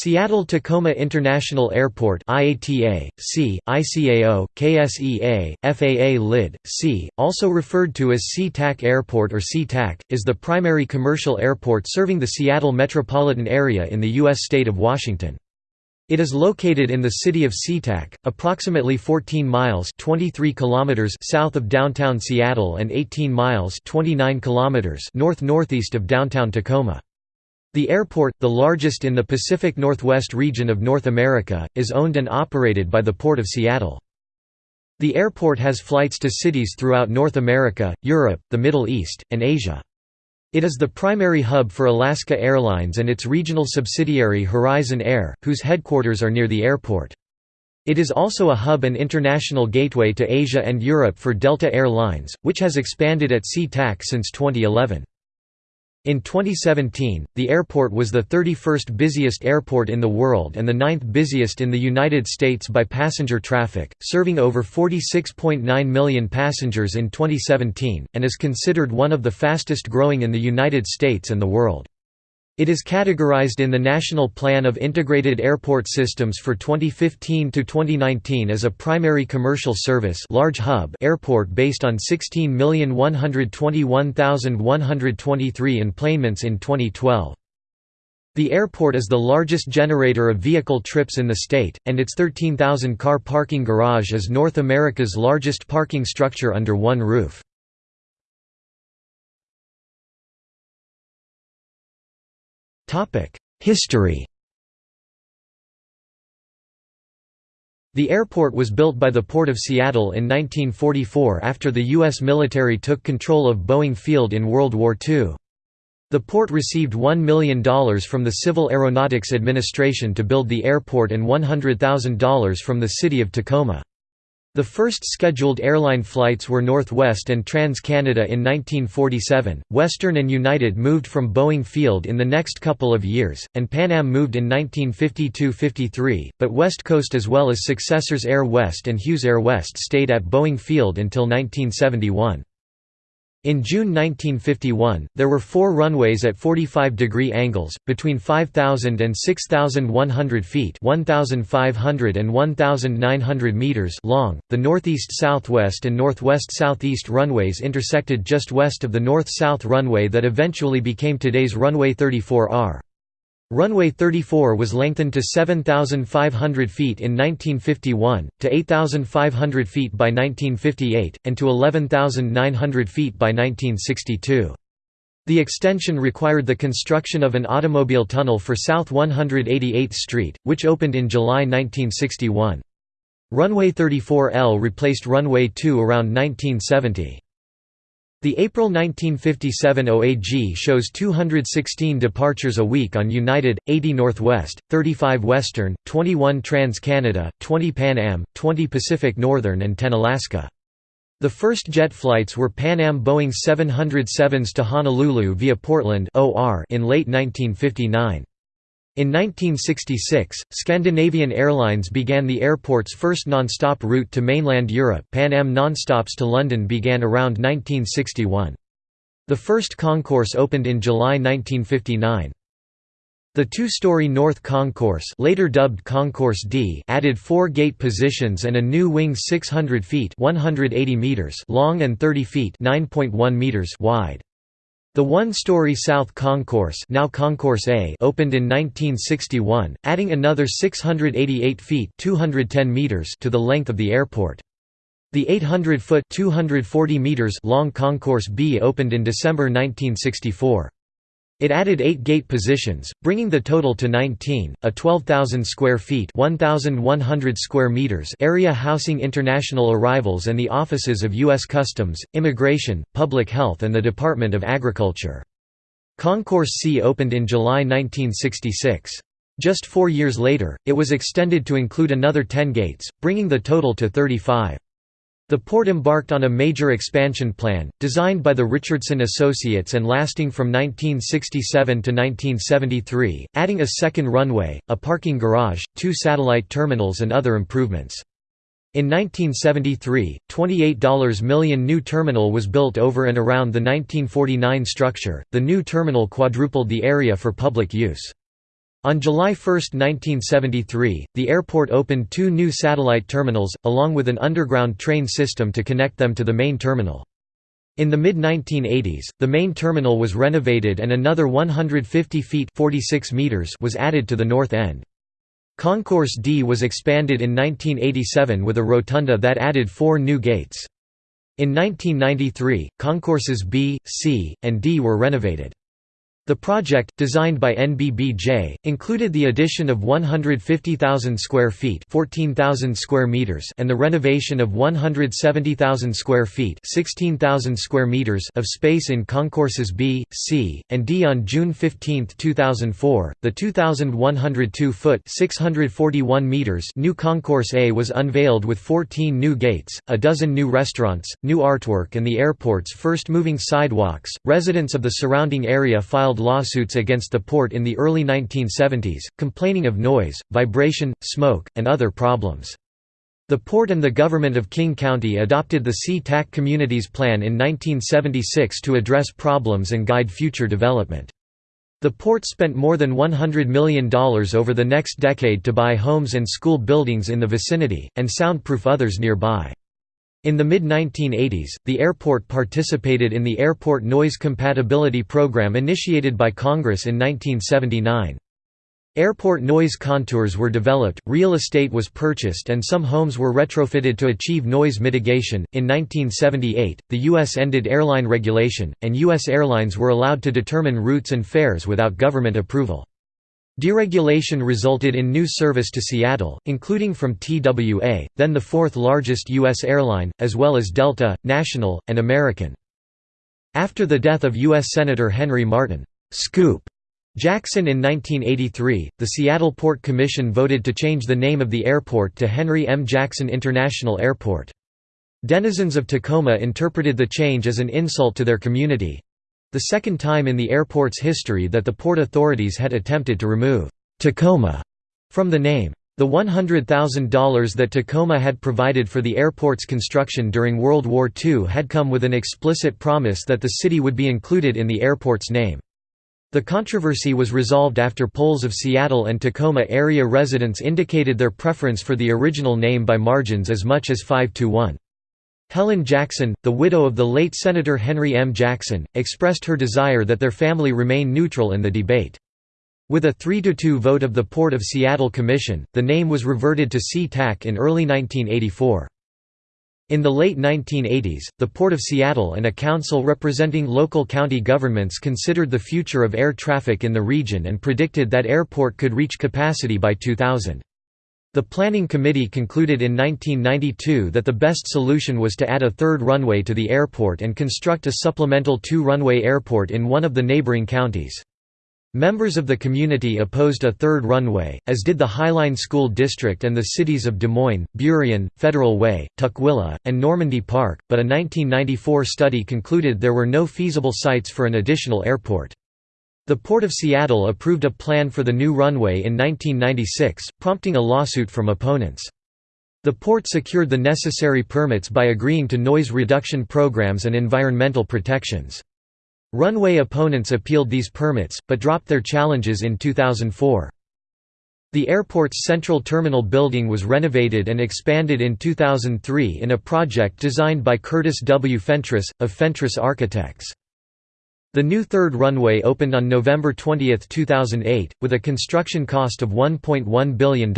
Seattle-Tacoma International Airport IATA, SEA, ICAO, KSEA, FAA LID, SEA, also referred to as SeaTac Airport or SeaTac, is the primary commercial airport serving the Seattle metropolitan area in the U.S. state of Washington. It is located in the city of SeaTac, approximately 14 miles 23 kilometers south of downtown Seattle and 18 miles 29 kilometers north-northeast of downtown Tacoma. The airport, the largest in the Pacific Northwest region of North America, is owned and operated by the Port of Seattle. The airport has flights to cities throughout North America, Europe, the Middle East, and Asia. It is the primary hub for Alaska Airlines and its regional subsidiary Horizon Air, whose headquarters are near the airport. It is also a hub and international gateway to Asia and Europe for Delta Air Lines, which has expanded at SeaTac since 2011. In 2017, the airport was the 31st busiest airport in the world and the ninth busiest in the United States by passenger traffic, serving over 46.9 million passengers in 2017, and is considered one of the fastest growing in the United States and the world. It is categorized in the National Plan of Integrated Airport Systems for 2015 to 2019 as a primary commercial service large hub airport based on 16,121,123 enplanements in 2012. The airport is the largest generator of vehicle trips in the state, and its 13,000-car parking garage is North America's largest parking structure under one roof. History The airport was built by the Port of Seattle in 1944 after the U.S. military took control of Boeing Field in World War II. The port received $1 million from the Civil Aeronautics Administration to build the airport and $100,000 from the city of Tacoma. The first scheduled airline flights were Northwest and Trans-Canada in 1947, Western and United moved from Boeing Field in the next couple of years, and Pan Am moved in 1952–53, but West Coast as well as successors Air West and Hughes Air West stayed at Boeing Field until 1971. In June 1951, there were four runways at 45-degree angles, between 5,000 and 6,100 feet 1,500 and 1,900 meters long. The northeast-southwest and northwest-southeast runways intersected just west of the north-south runway that eventually became today's runway 34R. Runway 34 was lengthened to 7,500 feet in 1951, to 8,500 feet by 1958, and to 11,900 feet by 1962. The extension required the construction of an automobile tunnel for South 188th Street, which opened in July 1961. Runway 34L replaced Runway 2 around 1970. The April 1957 OAG shows 216 departures a week on United, 80 Northwest, 35 Western, 21 Trans-Canada, 20 Pan Am, 20 Pacific Northern and 10 Alaska. The first jet flights were Pan Am Boeing 707s to Honolulu via Portland in late 1959. In 1966, Scandinavian Airlines began the airport's first non-stop route to mainland Europe Pan Am nonstops to London began around 1961. The first concourse opened in July 1959. The two-story North Concourse later dubbed Concourse D added four gate positions and a new wing 600 feet 180 meters long and 30 feet 9.1 meters wide. The one-story South Concourse, now Concourse A, opened in 1961, adding another 688 feet (210 meters) to the length of the airport. The 800-foot (240 meters) long Concourse B opened in December 1964. It added eight gate positions, bringing the total to 19, a 12,000 square feet 1,100 square meters area housing international arrivals and the offices of U.S. Customs, Immigration, Public Health and the Department of Agriculture. Concourse C opened in July 1966. Just four years later, it was extended to include another 10 gates, bringing the total to 35. The port embarked on a major expansion plan, designed by the Richardson Associates and lasting from 1967 to 1973, adding a second runway, a parking garage, two satellite terminals and other improvements. In 1973, $28 million new terminal was built over and around the 1949 structure. The new terminal quadrupled the area for public use. On July 1, 1973, the airport opened two new satellite terminals, along with an underground train system to connect them to the main terminal. In the mid-1980s, the main terminal was renovated and another 150 feet 46 meters was added to the north end. Concourse D was expanded in 1987 with a rotunda that added four new gates. In 1993, concourses B, C, and D were renovated. The project, designed by NBBJ, included the addition of 150,000 square feet (14,000 square meters) and the renovation of 170,000 square feet (16,000 square meters) of space in concourses B, C, and D. On June 15, 2004, the 2,102-foot (641 meters) new concourse A was unveiled with 14 new gates, a dozen new restaurants, new artwork, and the airport's first moving sidewalks. Residents of the surrounding area filed filed lawsuits against the port in the early 1970s, complaining of noise, vibration, smoke, and other problems. The port and the government of King County adopted the Sea-Tac Communities Plan in 1976 to address problems and guide future development. The port spent more than $100 million over the next decade to buy homes and school buildings in the vicinity, and soundproof others nearby. In the mid-1980s, the airport participated in the Airport Noise Compatibility Program initiated by Congress in 1979. Airport noise contours were developed, real estate was purchased, and some homes were retrofitted to achieve noise mitigation. In 1978, the U.S. ended airline regulation, and U.S. airlines were allowed to determine routes and fares without government approval. Deregulation resulted in new service to Seattle, including from TWA, then the fourth largest U.S. airline, as well as Delta, National, and American. After the death of U.S. Senator Henry Martin Scoop Jackson in 1983, the Seattle Port Commission voted to change the name of the airport to Henry M. Jackson International Airport. Denizens of Tacoma interpreted the change as an insult to their community, the second time in the airport's history that the port authorities had attempted to remove Tacoma from the name. The $100,000 that Tacoma had provided for the airport's construction during World War II had come with an explicit promise that the city would be included in the airport's name. The controversy was resolved after polls of Seattle and Tacoma area residents indicated their preference for the original name by margins as much as 5 to 1. Helen Jackson, the widow of the late Senator Henry M. Jackson, expressed her desire that their family remain neutral in the debate. With a 3–2 vote of the Port of Seattle Commission, the name was reverted to Sea-Tac in early 1984. In the late 1980s, the Port of Seattle and a council representing local county governments considered the future of air traffic in the region and predicted that airport could reach capacity by 2000. The Planning Committee concluded in 1992 that the best solution was to add a third runway to the airport and construct a supplemental two-runway airport in one of the neighboring counties. Members of the community opposed a third runway, as did the Highline School District and the cities of Des Moines, Burien, Federal Way, Tukwila, and Normandy Park, but a 1994 study concluded there were no feasible sites for an additional airport. The Port of Seattle approved a plan for the new runway in 1996, prompting a lawsuit from opponents. The port secured the necessary permits by agreeing to noise reduction programs and environmental protections. Runway opponents appealed these permits, but dropped their challenges in 2004. The airport's central terminal building was renovated and expanded in 2003 in a project designed by Curtis W. Fentress, of Fentress Architects. The new third runway opened on November 20, 2008, with a construction cost of $1.1 billion.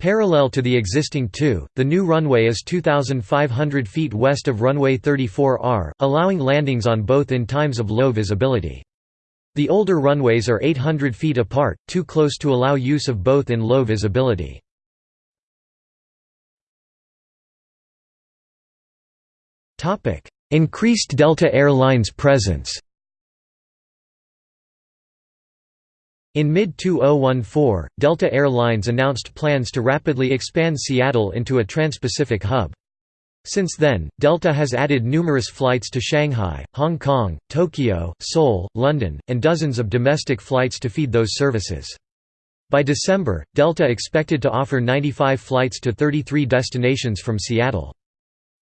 Parallel to the existing two, the new runway is 2,500 feet west of runway 34R, allowing landings on both in times of low visibility. The older runways are 800 feet apart, too close to allow use of both in low visibility. Increased Delta Air Lines presence In mid-2014, Delta Air Lines announced plans to rapidly expand Seattle into a trans-Pacific hub. Since then, Delta has added numerous flights to Shanghai, Hong Kong, Tokyo, Seoul, London, and dozens of domestic flights to feed those services. By December, Delta expected to offer 95 flights to 33 destinations from Seattle.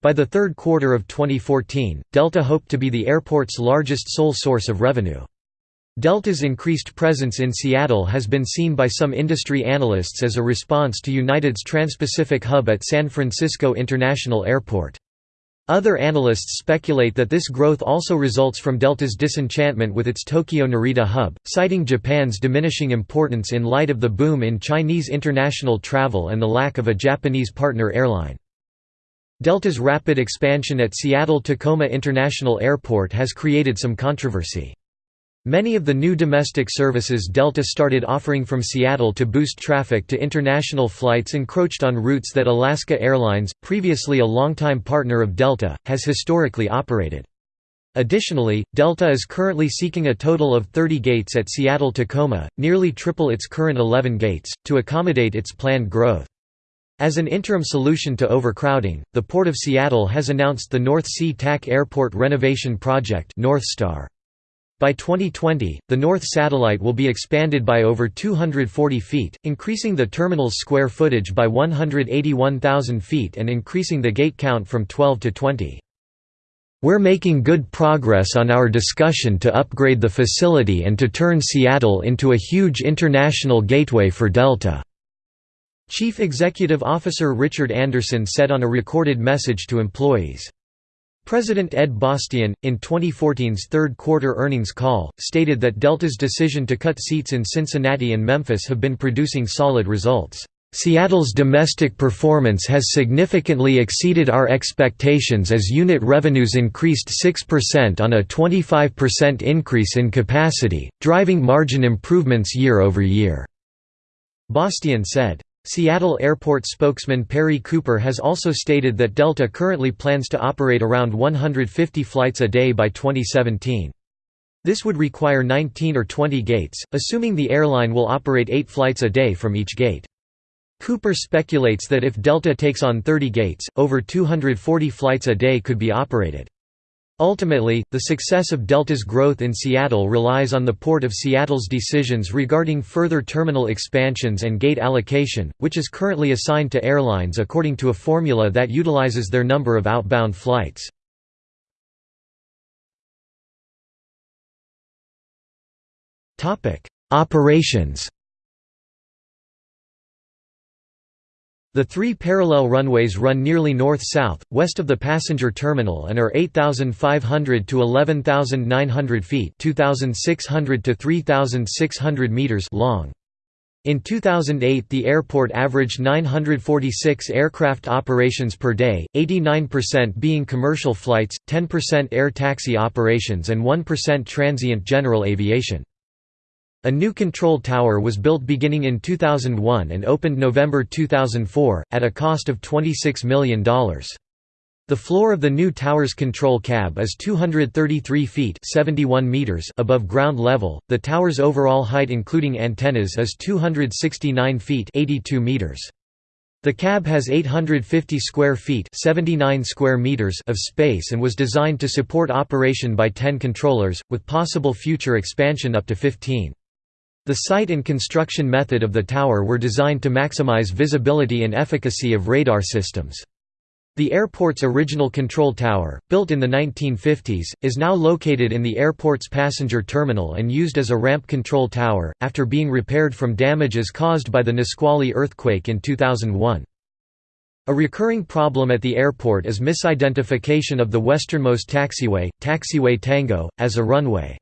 By the third quarter of 2014, Delta hoped to be the airport's largest sole source of revenue. Delta's increased presence in Seattle has been seen by some industry analysts as a response to United's Trans-Pacific hub at San Francisco International Airport. Other analysts speculate that this growth also results from Delta's disenchantment with its Tokyo Narita hub, citing Japan's diminishing importance in light of the boom in Chinese international travel and the lack of a Japanese partner airline. Delta's rapid expansion at Seattle-Tacoma International Airport has created some controversy. Many of the new domestic services Delta started offering from Seattle to boost traffic to international flights encroached on routes that Alaska Airlines, previously a longtime partner of Delta, has historically operated. Additionally, Delta is currently seeking a total of 30 gates at Seattle-Tacoma, nearly triple its current 11 gates, to accommodate its planned growth. As an interim solution to overcrowding, the Port of Seattle has announced the North SeaTac Airport Renovation Project Northstar. By 2020, the North Satellite will be expanded by over 240 feet, increasing the terminal's square footage by 181,000 feet and increasing the gate count from 12 to 20. We're making good progress on our discussion to upgrade the facility and to turn Seattle into a huge international gateway for Delta." Chief Executive Officer Richard Anderson said on a recorded message to employees. President Ed Bastian, in 2014's third-quarter earnings call, stated that Delta's decision to cut seats in Cincinnati and Memphis have been producing solid results. Seattle's domestic performance has significantly exceeded our expectations as unit revenues increased 6% on a 25% increase in capacity, driving margin improvements year over year. Bastian said. Seattle Airport spokesman Perry Cooper has also stated that Delta currently plans to operate around 150 flights a day by 2017. This would require 19 or 20 gates, assuming the airline will operate 8 flights a day from each gate. Cooper speculates that if Delta takes on 30 gates, over 240 flights a day could be operated. Ultimately, the success of Delta's growth in Seattle relies on the Port of Seattle's decisions regarding further terminal expansions and gate allocation, which is currently assigned to airlines according to a formula that utilizes their number of outbound flights. Operations The three parallel runways run nearly north-south, west of the passenger terminal and are 8,500 to 11,900 feet 2,600 to 3,600 meters long. In 2008 the airport averaged 946 aircraft operations per day, 89% being commercial flights, 10% air taxi operations and 1% transient general aviation. A new control tower was built beginning in 2001 and opened November 2004, at a cost of $26 million. The floor of the new tower's control cab is 233 feet 71 meters above ground level. The tower's overall height including antennas is 269 feet 82 meters. The cab has 850 square feet 79 square meters of space and was designed to support operation by 10 controllers, with possible future expansion up to 15. The site and construction method of the tower were designed to maximize visibility and efficacy of radar systems. The airport's original control tower, built in the 1950s, is now located in the airport's passenger terminal and used as a ramp control tower, after being repaired from damages caused by the Nisqually earthquake in 2001. A recurring problem at the airport is misidentification of the westernmost taxiway, Taxiway Tango, as a runway.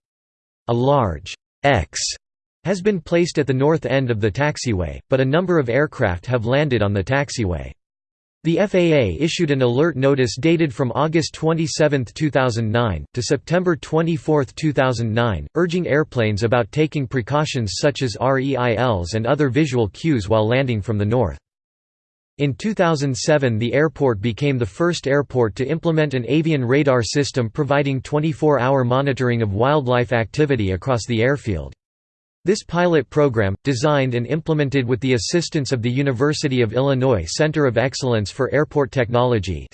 A large X has been placed at the north end of the taxiway, but a number of aircraft have landed on the taxiway. The FAA issued an alert notice dated from August 27, 2009, to September 24, 2009, urging airplanes about taking precautions such as REILs and other visual cues while landing from the north. In 2007 the airport became the first airport to implement an avian radar system providing 24-hour monitoring of wildlife activity across the airfield. This pilot program, designed and implemented with the assistance of the University of Illinois Center of Excellence for Airport Technology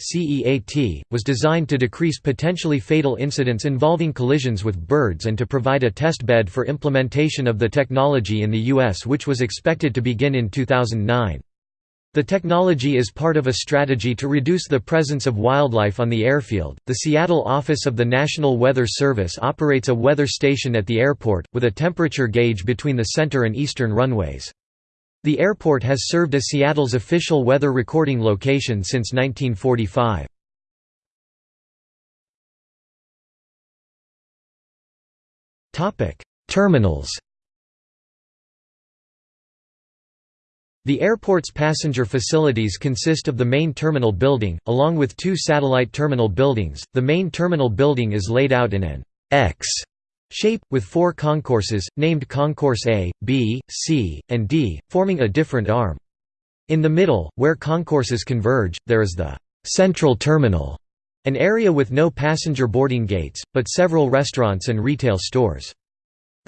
was designed to decrease potentially fatal incidents involving collisions with birds and to provide a test bed for implementation of the technology in the U.S. which was expected to begin in 2009. The technology is part of a strategy to reduce the presence of wildlife on the airfield. The Seattle office of the National Weather Service operates a weather station at the airport, with a temperature gauge between the center and eastern runways. The airport has served as Seattle's official weather recording location since 1945. Terminals The airport's passenger facilities consist of the main terminal building, along with two satellite terminal buildings. The main terminal building is laid out in an X shape, with four concourses, named Concourse A, B, C, and D, forming a different arm. In the middle, where concourses converge, there is the Central Terminal, an area with no passenger boarding gates, but several restaurants and retail stores.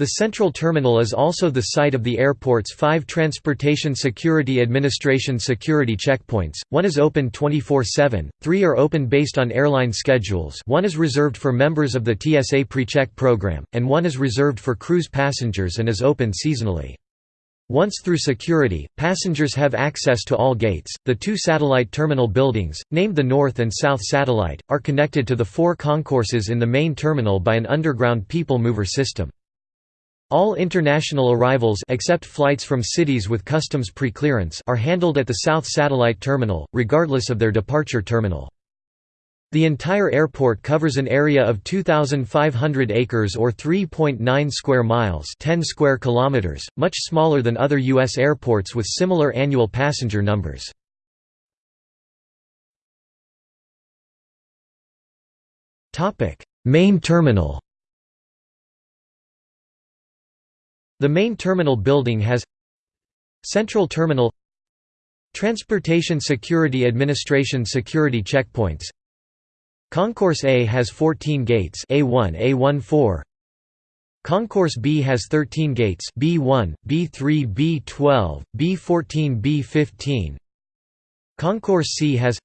The central terminal is also the site of the airport's five Transportation Security Administration security checkpoints, one is open 24-7, three are open based on airline schedules one is reserved for members of the TSA PreCheck program, and one is reserved for cruise passengers and is open seasonally. Once through security, passengers have access to all gates. The two satellite terminal buildings, named the North and South Satellite, are connected to the four concourses in the main terminal by an underground people mover system. All international arrivals except flights from cities with customs pre-clearance are handled at the South Satellite Terminal, regardless of their departure terminal. The entire airport covers an area of 2,500 acres or 3.9 square miles 10 square kilometers, much smaller than other U.S. airports with similar annual passenger numbers. Main terminal The main terminal building has Central Terminal Transportation Security Administration security checkpoints. Concourse A has 14 gates A1 A14 Concourse B has 13 gates B1 B3 B12 B14 B15 Concourse C has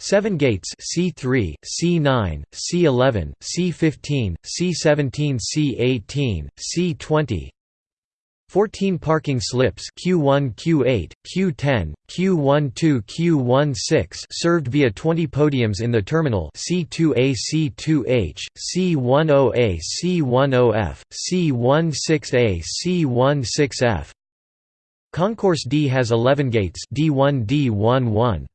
7 gates C3, C9, C11, C15, C17, C18, C20 14 parking slips Q1 Q8, Q10, Q12 Q16 served via 20 podiums in the terminal C2A C2H, C10A C10F, C16A C16F Concourse D has 11 gates D1 D11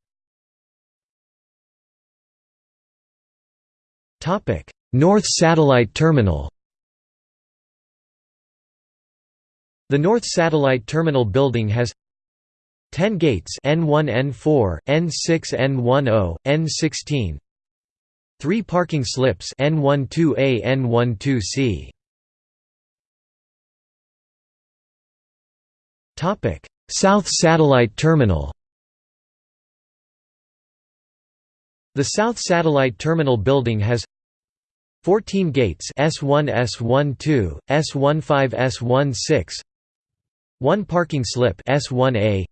North Satellite Terminal The North Satellite Terminal building has 10 gates N1 N4, N6 N10, N16 3 parking slips N12A N12C Topic. South Satellite Terminal The South Satellite Terminal building has 14 gates S1 S12, S15 S16 1 parking slip S1A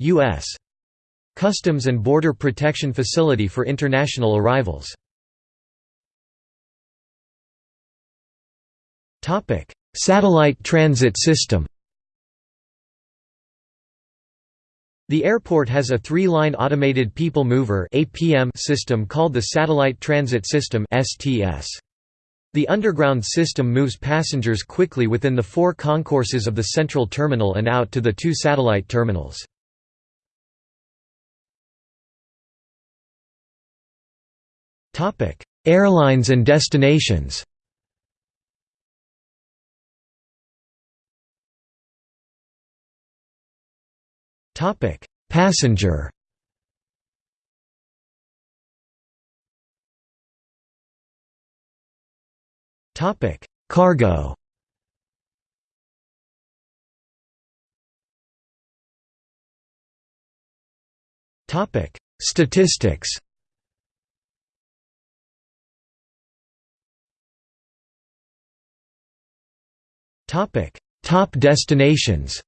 US Customs and Border Protection Facility for international arrivals. Satellite transit system The airport has a three-line automated people mover system called the Satellite Transit System The underground system moves passengers quickly within the four concourses of the central terminal and out to the two satellite terminals. Airlines and destinations Topic: Passenger. Topic: Cargo. Topic: Statistics. Topic: Top destinations.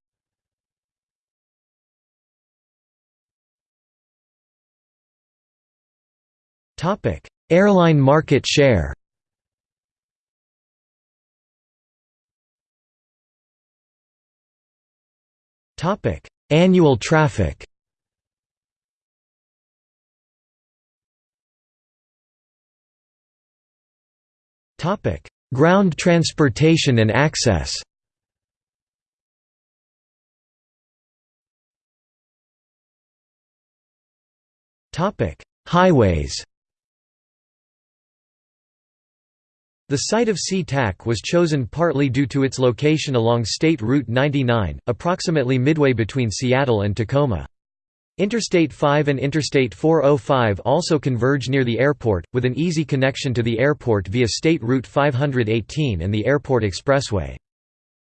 Airline market share. Annual traffic. Topic: Ground transportation and access. Topic: Highways The site of SeaTac was chosen partly due to its location along State Route 99, approximately midway between Seattle and Tacoma. Interstate 5 and Interstate 405 also converge near the airport, with an easy connection to the airport via State Route 518 and the Airport Expressway.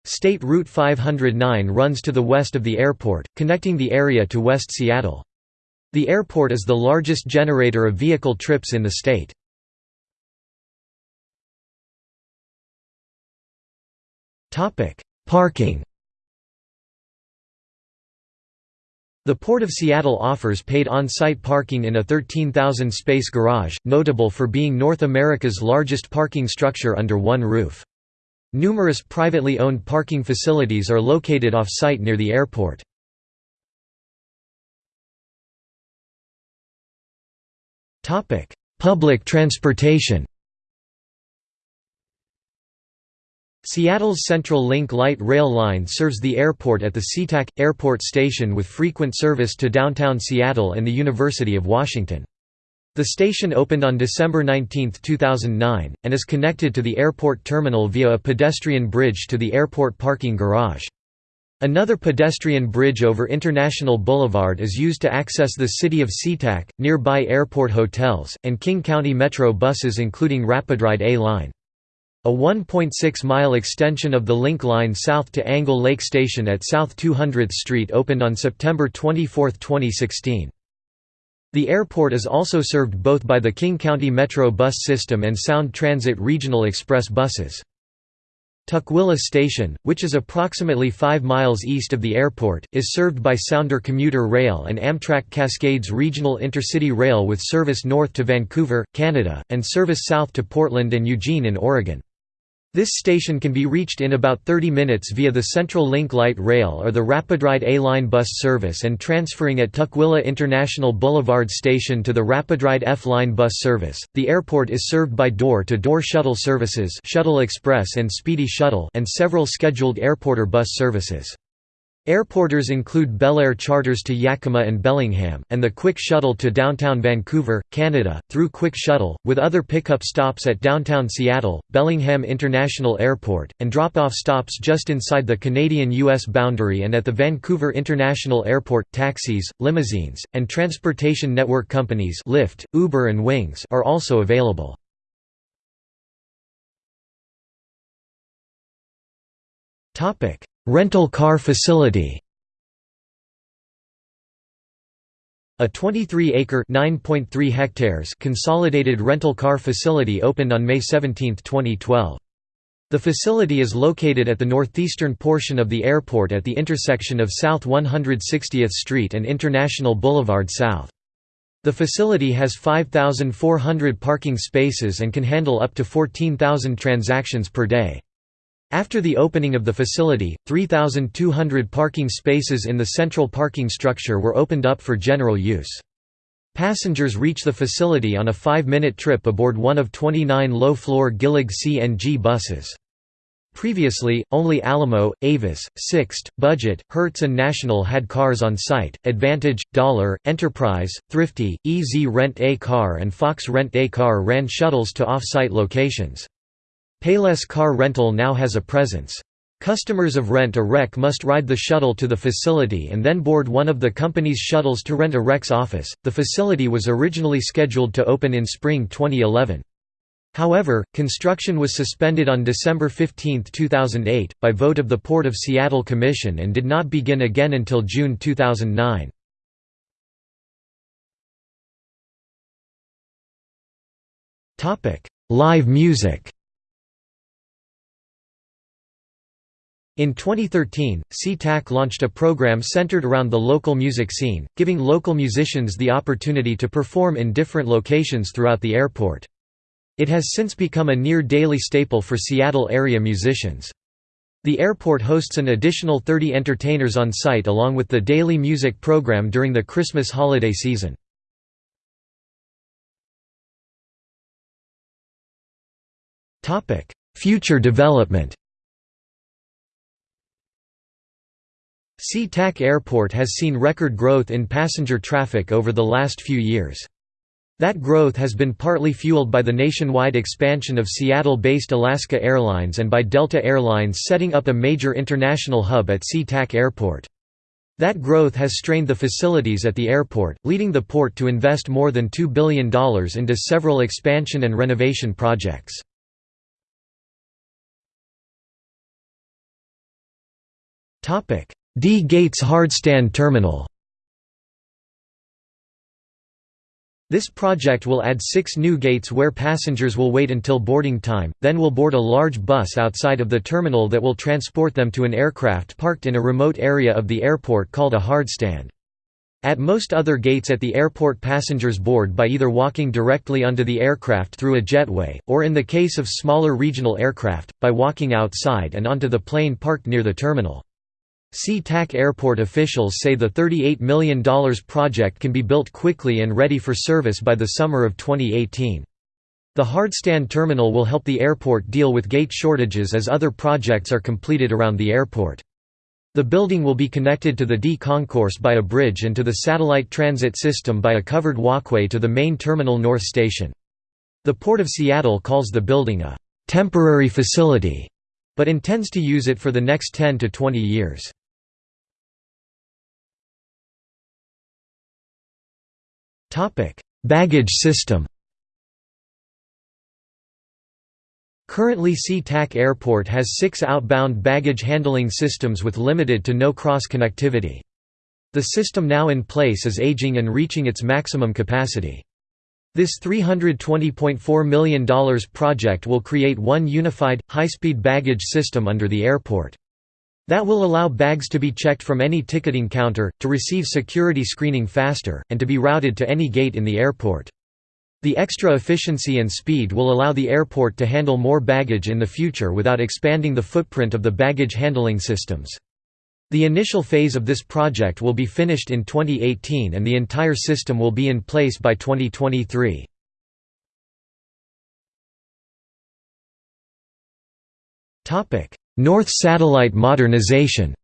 State Route 509 runs to the west of the airport, connecting the area to West Seattle. The airport is the largest generator of vehicle trips in the state. Parking The Port of Seattle offers paid on-site parking in a 13,000-space garage, notable for being North America's largest parking structure under one roof. Numerous privately owned parking facilities are located off-site near the airport. Public transportation Seattle's Central Link Light Rail Line serves the airport at the SeaTac Airport Station with frequent service to downtown Seattle and the University of Washington. The station opened on December 19, 2009, and is connected to the airport terminal via a pedestrian bridge to the airport parking garage. Another pedestrian bridge over International Boulevard is used to access the city of SeaTac, nearby airport hotels, and King County Metro buses including Rapidride A-Line. A 1.6-mile extension of the Link Line south to Angle Lake Station at South 200th Street opened on September 24, 2016. The airport is also served both by the King County Metro bus system and Sound Transit Regional Express buses. Tukwila Station, which is approximately 5 miles east of the airport, is served by Sounder Commuter Rail and Amtrak Cascades Regional Intercity Rail with service north to Vancouver, Canada, and service south to Portland and Eugene in Oregon. This station can be reached in about 30 minutes via the Central Link Light Rail or the Rapidride A-Line bus service and transferring at Tukwila International Boulevard Station to the Rapidride F-Line bus service. The airport is served by door-to-door -door shuttle services Shuttle Express and Speedy Shuttle and several scheduled airporter bus services. Airporters include Bellair charters to Yakima and Bellingham, and the Quick Shuttle to downtown Vancouver, Canada, through Quick Shuttle, with other pickup stops at downtown Seattle, Bellingham International Airport, and drop-off stops just inside the Canadian-US boundary and at the Vancouver International Airport. Taxis, limousines, and transportation network companies Lyft, Uber and Wingz are also available. Topic Rental car facility A 23-acre (9.3 hectares) consolidated rental car facility opened on May 17, 2012. The facility is located at the northeastern portion of the airport at the intersection of South 160th Street and International Boulevard South. The facility has 5,400 parking spaces and can handle up to 14,000 transactions per day. After the opening of the facility, 3,200 parking spaces in the central parking structure were opened up for general use. Passengers reach the facility on a five-minute trip aboard one of 29 low-floor Gillig CNG buses. Previously, only Alamo, Avis, Sixt, Budget, Hertz and National had cars on site. Advantage, Dollar, Enterprise, Thrifty, EZ Rent A Car and Fox Rent A Car ran shuttles to off-site locations. Payless Car Rental now has a presence. Customers of Rent a Wreck must ride the shuttle to the facility and then board one of the company's shuttles to Rent a Wreck's office. The facility was originally scheduled to open in spring 2011. However, construction was suspended on December 15, 2008, by vote of the Port of Seattle Commission and did not begin again until June 2009. Live music In 2013, SeaTac launched a program centered around the local music scene, giving local musicians the opportunity to perform in different locations throughout the airport. It has since become a near-daily staple for Seattle area musicians. The airport hosts an additional 30 entertainers on site along with the daily music program during the Christmas holiday season. Future development SeaTac Airport has seen record growth in passenger traffic over the last few years. That growth has been partly fueled by the nationwide expansion of Seattle-based Alaska Airlines and by Delta Airlines setting up a major international hub at SeaTac Airport. That growth has strained the facilities at the airport, leading the port to invest more than $2 billion into several expansion and renovation projects. D. Gates Hardstand Terminal This project will add six new gates where passengers will wait until boarding time, then will board a large bus outside of the terminal that will transport them to an aircraft parked in a remote area of the airport called a hardstand. At most other gates at the airport passengers board by either walking directly onto the aircraft through a jetway, or in the case of smaller regional aircraft, by walking outside and onto the plane parked near the terminal. SeaTac Airport officials say the $38 million project can be built quickly and ready for service by the summer of 2018. The hardstand terminal will help the airport deal with gate shortages as other projects are completed around the airport. The building will be connected to the D concourse by a bridge and to the satellite transit system by a covered walkway to the main terminal north station. The Port of Seattle calls the building a «temporary facility», but intends to use it for the next 10 to 20 years. Topic: Baggage system. Currently SeaTac Airport has six outbound baggage handling systems with limited to no cross-connectivity. The system now in place is aging and reaching its maximum capacity. This $320.4 million project will create one unified, high-speed baggage system under the airport. That will allow bags to be checked from any ticketing counter, to receive security screening faster, and to be routed to any gate in the airport. The extra efficiency and speed will allow the airport to handle more baggage in the future without expanding the footprint of the baggage handling systems. The initial phase of this project will be finished in 2018 and the entire system will be in place by 2023. North Satellite modernization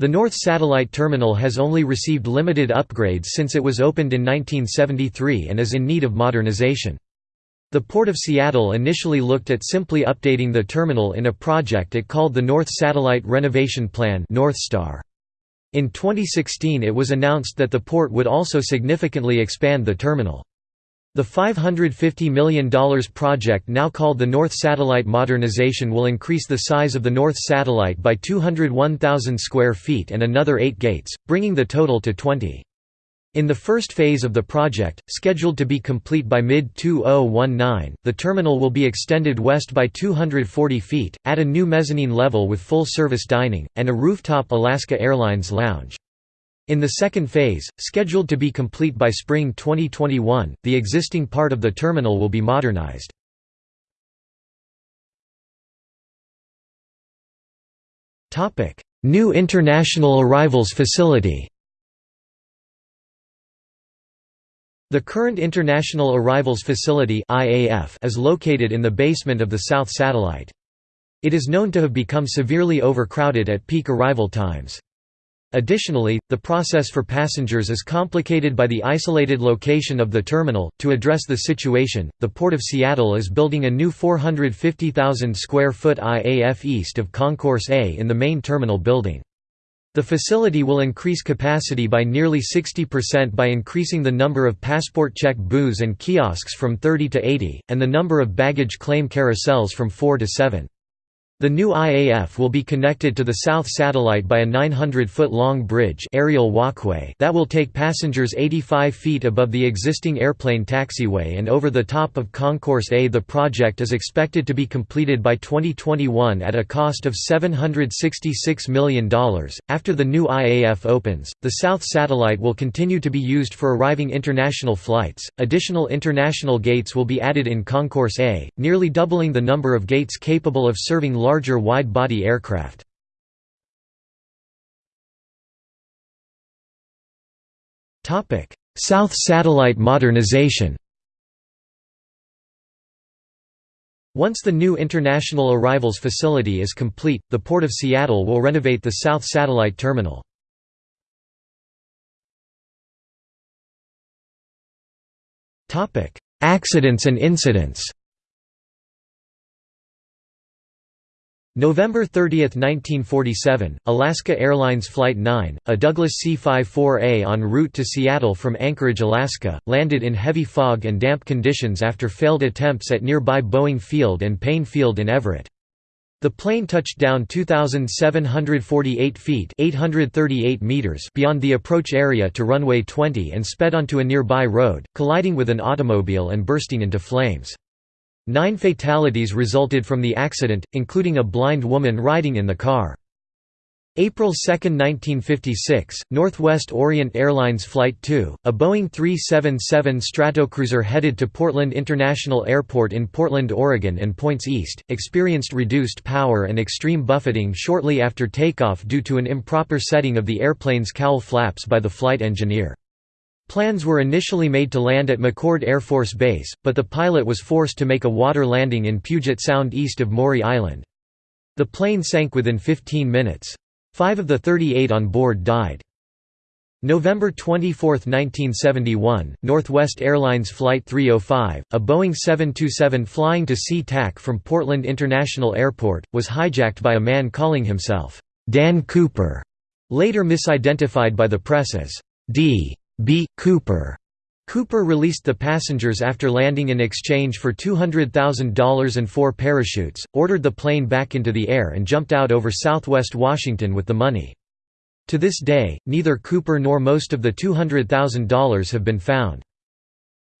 The North Satellite Terminal has only received limited upgrades since it was opened in 1973 and is in need of modernization. The Port of Seattle initially looked at simply updating the terminal in a project it called the North Satellite Renovation Plan Northstar. In 2016 it was announced that the port would also significantly expand the terminal. The $550 million project now called the North Satellite Modernization will increase the size of the North Satellite by 201,000 square feet and another eight gates, bringing the total to 20. In the first phase of the project, scheduled to be complete by mid-2019, the terminal will be extended west by 240 feet, at a new mezzanine level with full-service dining, and a rooftop Alaska Airlines lounge. In the second phase, scheduled to be complete by spring 2021, the existing part of the terminal will be modernized. New International Arrivals Facility The current International Arrivals Facility is located in the basement of the South Satellite. It is known to have become severely overcrowded at peak arrival times. Additionally, the process for passengers is complicated by the isolated location of the terminal. To address the situation, the Port of Seattle is building a new 450,000 square foot IAF east of Concourse A in the main terminal building. The facility will increase capacity by nearly 60% by increasing the number of passport check booths and kiosks from 30 to 80, and the number of baggage claim carousels from 4 to 7. The new IAF will be connected to the South Satellite by a 900-foot-long bridge aerial walkway that will take passengers 85 feet above the existing airplane taxiway and over the top of Concourse A. The project is expected to be completed by 2021 at a cost of $766 million. After the new IAF opens, the South Satellite will continue to be used for arriving international flights. Additional international gates will be added in Concourse A, nearly doubling the number of gates capable of serving larger wide-body aircraft. South Satellite modernization Once the new International Arrivals Facility is complete, the Port of Seattle will renovate the South Satellite Terminal. Accidents and incidents November 30, 1947, Alaska Airlines Flight 9, a Douglas C-54A en route to Seattle from Anchorage, Alaska, landed in heavy fog and damp conditions after failed attempts at nearby Boeing Field and Paine Field in Everett. The plane touched down 2,748 feet 838 meters beyond the approach area to runway 20 and sped onto a nearby road, colliding with an automobile and bursting into flames. Nine fatalities resulted from the accident, including a blind woman riding in the car. April 2, 1956, Northwest Orient Airlines Flight 2, a Boeing 377 Stratocruiser headed to Portland International Airport in Portland, Oregon and points east, experienced reduced power and extreme buffeting shortly after takeoff due to an improper setting of the airplane's cowl flaps by the flight engineer. Plans were initially made to land at McChord Air Force Base, but the pilot was forced to make a water landing in Puget Sound east of Maury Island. The plane sank within 15 minutes. Five of the 38 on board died. November 24, 1971, Northwest Airlines Flight 305, a Boeing 727 flying to SeaTac from Portland International Airport, was hijacked by a man calling himself, Dan Cooper, later misidentified by the press as D. B. Cooper. Cooper released the passengers after landing in exchange for $200,000 and four parachutes, ordered the plane back into the air and jumped out over southwest Washington with the money. To this day, neither Cooper nor most of the $200,000 have been found.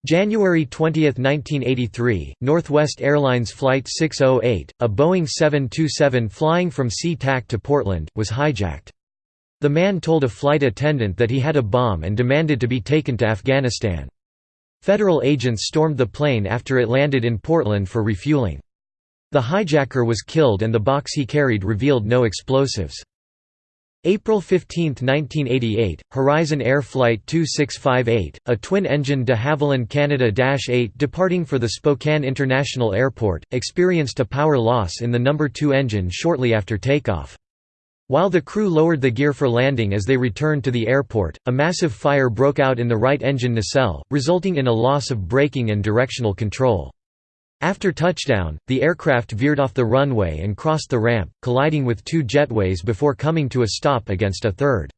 January 20, 1983, Northwest Airlines Flight 608, a Boeing 727 flying from SeaTac to Portland, was hijacked. The man told a flight attendant that he had a bomb and demanded to be taken to Afghanistan. Federal agents stormed the plane after it landed in Portland for refueling. The hijacker was killed and the box he carried revealed no explosives. April 15, 1988, Horizon Air Flight 2658, a twin-engine de Havilland Canada Dash 8 departing for the Spokane International Airport, experienced a power loss in the number 2 engine shortly after takeoff. While the crew lowered the gear for landing as they returned to the airport, a massive fire broke out in the right engine nacelle, resulting in a loss of braking and directional control. After touchdown, the aircraft veered off the runway and crossed the ramp, colliding with two jetways before coming to a stop against a third.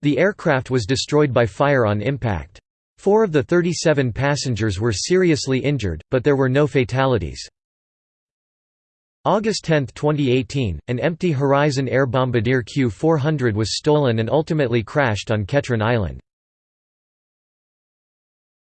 The aircraft was destroyed by fire on impact. Four of the 37 passengers were seriously injured, but there were no fatalities. August 10, 2018, an empty Horizon Air Bombardier Q400 was stolen and ultimately crashed on Ketron Island.